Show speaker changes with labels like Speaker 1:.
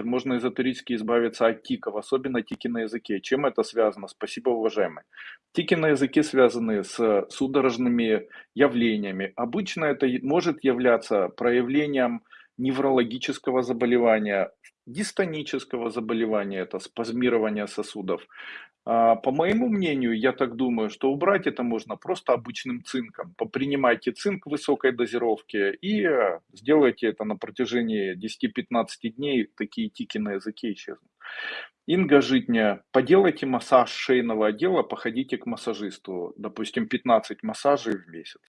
Speaker 1: Можно эзотерически избавиться от тиков, особенно тики на языке. Чем это связано? Спасибо, уважаемый. Тики на языке связаны с судорожными явлениями. Обычно это может являться проявлением неврологического заболевания, дистонического заболевания, это спазмирование сосудов. А, По моему мнению, я так думаю, что убрать это можно просто обычным цинком. Попринимайте цинк высокой дозировке и э, сделайте это на протяжении 10-15 дней, такие тики на языке исчезнут. Инга Житня, поделайте массаж шейного отдела, походите к массажисту, допустим, 15 массажей в месяц.